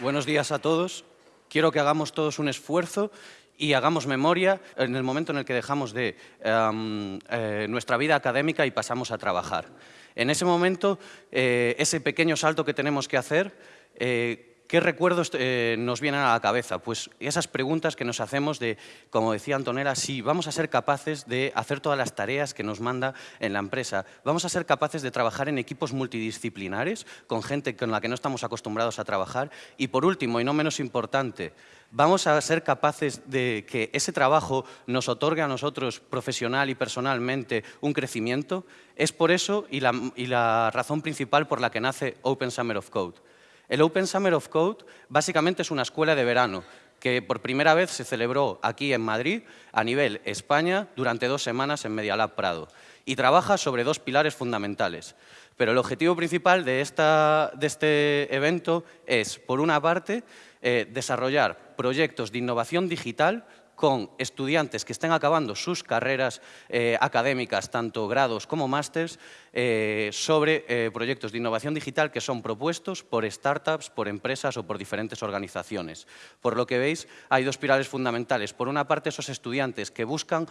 Buenos días a todos. Quiero que hagamos todos un esfuerzo y hagamos memoria en el momento en el que dejamos de em, eh, nuestra vida académica y pasamos a trabajar. En ese momento, eh, ese pequeño salto que tenemos que hacer, eh, ¿Qué recuerdos eh, nos vienen a la cabeza? Pues esas preguntas que nos hacemos de, como decía Antonella, si vamos a ser capaces de hacer todas las tareas que nos manda en la empresa, vamos a ser capaces de trabajar en equipos multidisciplinares, con gente con la que no estamos acostumbrados a trabajar, y por último, y no menos importante, vamos a ser capaces de que ese trabajo nos otorgue a nosotros profesional y personalmente un crecimiento, es por eso y la, y la razón principal por la que nace Open Summer of Code. El Open Summer of Code básicamente es una escuela de verano que por primera vez se celebró aquí en Madrid a nivel España durante dos semanas en Media Lab Prado y trabaja sobre dos pilares fundamentales. Pero el objetivo principal de, este evento es, por una parte, eh, desarrollar proyectos de innovación digital con estudiantes que estén acabando sus carreras eh, académicas, tanto grados como másters, eh, sobre eh, proyectos de innovación digital que son propuestos por startups, por empresas o por diferentes organizaciones. Por lo que veis, hay dos pilares fundamentales. Por una parte, esos estudiantes que buscan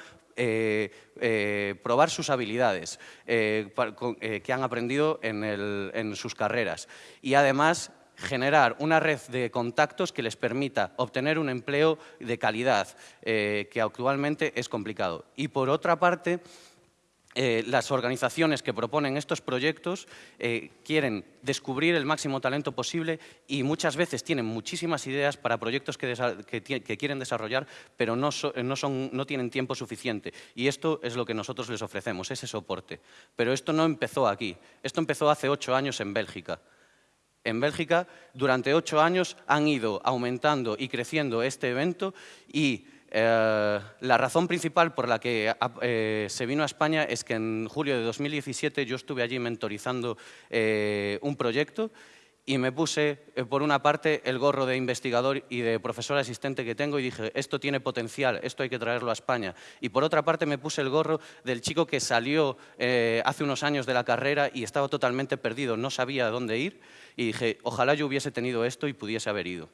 probar sus habilidades que han aprendido en, en sus carreras y además generar una red de contactos que les permita obtener un empleo de calidad, eh, que actualmente es complicado. Y por otra parte, eh, las organizaciones que proponen estos proyectos eh, quieren descubrir el máximo talento posible y muchas veces tienen muchísimas ideas para proyectos que, quieren desarrollar, pero no, no, tienen tiempo suficiente. Y esto es lo que nosotros les ofrecemos, ese soporte. Pero esto no empezó aquí, esto empezó hace ocho años en Bélgica. En Bélgica, durante ocho años, han ido aumentando y creciendo este evento y eh, la razón principal por la que eh, se vino a España es que en julio de 2017 yo estuve allí mentorizando eh, un proyecto y me puse, eh, por una parte, el gorro de investigador y de profesor asistente que tengo y dije, esto tiene potencial, esto hay que traerlo a España. Y por otra parte me puse el gorro del chico que salió eh, hace unos años de la carrera y estaba totalmente perdido, no sabía dónde ir y dije, ojalá yo hubiese tenido esto y pudiese haber ido.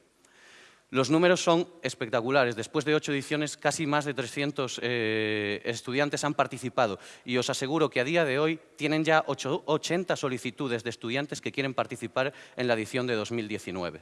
Los números son espectaculares. Después de ocho ediciones, casi más de 300 eh, estudiantes han participado. Y os aseguro que a día de hoy tienen ya 80 solicitudes de estudiantes que quieren participar en la edición de 2019.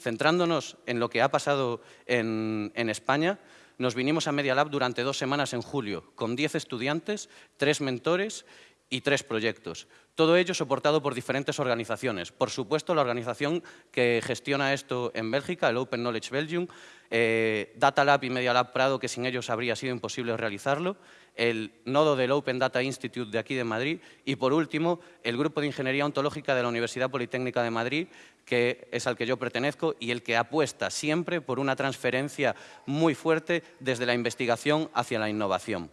Centrándonos en lo que ha pasado en, España, nos vinimos a Media Lab durante dos semanas en julio, con 10 estudiantes, tres mentores y tres proyectos. Todo ello soportado por diferentes organizaciones. Por supuesto, la organización que gestiona esto en Bélgica, el Open Knowledge Belgium, eh, Data Lab y Media Lab Prado, que sin ellos habría sido imposible realizarlo, el nodo del Open Data Institute de aquí de Madrid y, por último, el Grupo de Ingeniería Ontológica de la Universidad Politécnica de Madrid, que es al que yo pertenezco y el que apuesta siempre por una transferencia muy fuerte desde la investigación hacia la innovación.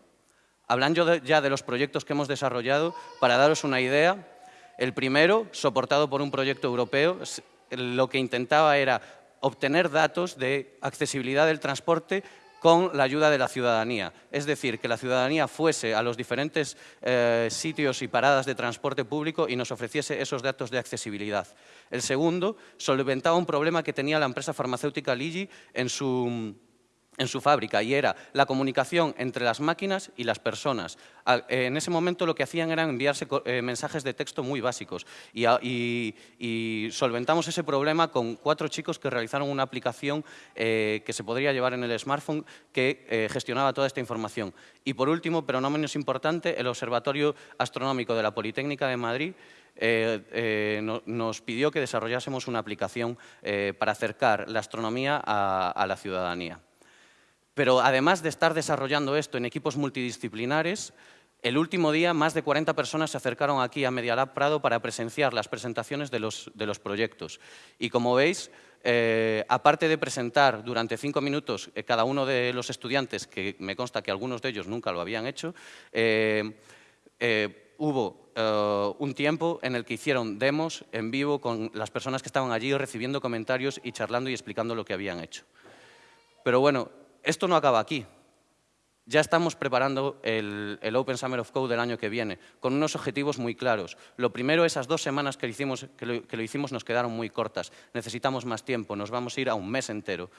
Hablando ya de los proyectos que hemos desarrollado, para daros una idea, el primero, soportado por un proyecto europeo, lo que intentaba era obtener datos de accesibilidad del transporte con la ayuda de la ciudadanía. Es decir, que la ciudadanía fuese a los diferentes eh, sitios y paradas de transporte público y nos ofreciese esos datos de accesibilidad. El segundo solventaba un problema que tenía la empresa farmacéutica Ligi en su en su fábrica y era la comunicación entre las máquinas y las personas. En ese momento lo que hacían era enviarse eh, mensajes de texto muy básicos y, solventamos ese problema con cuatro chicos que realizaron una aplicación eh, que se podría llevar en el smartphone que eh, gestionaba toda esta información. Y por último, pero no menos importante, el Observatorio Astronómico de la Politécnica de Madrid nos pidió que desarrollásemos una aplicación para acercar la astronomía a la ciudadanía. Pero además de estar desarrollando esto en equipos multidisciplinares, el último día más de 40 personas se acercaron aquí a Media Lab Prado para presenciar las presentaciones de los, proyectos. Y como veis, eh, aparte de presentar durante cinco minutos eh, cada uno de los estudiantes, que me consta que algunos de ellos nunca lo habían hecho, eh, hubo un tiempo en el que hicieron demos en vivo con las personas que estaban allí recibiendo comentarios y charlando y explicando lo que habían hecho. Pero bueno, esto no acaba aquí. Ya estamos preparando el, Open Summer of Code del año que viene, con unos objetivos muy claros. Lo primero, esas dos semanas que lo, hicimos, nos quedaron muy cortas. Necesitamos más tiempo, nos vamos a ir a un mes entero.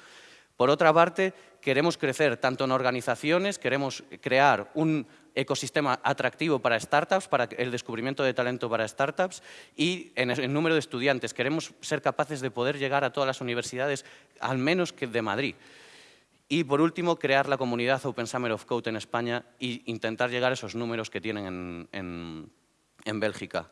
Por otra parte, queremos crecer tanto en organizaciones, queremos crear un ecosistema atractivo para startups, para el descubrimiento de talento para startups y en el número de estudiantes. Queremos ser capaces de poder llegar a todas las universidades, al menos que de Madrid. Y, por último, crear la comunidad Open Summer of Code en España e intentar llegar a esos números que tienen en, Bélgica.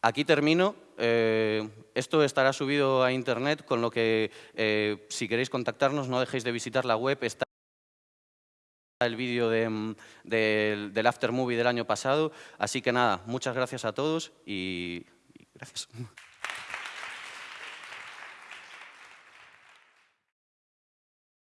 Aquí termino. Eh, esto estará subido a Internet, con lo que, eh, si queréis contactarnos, no dejéis de visitar la web. Está el vídeo del after movie del año pasado. Así que nada, muchas gracias a todos y gracias.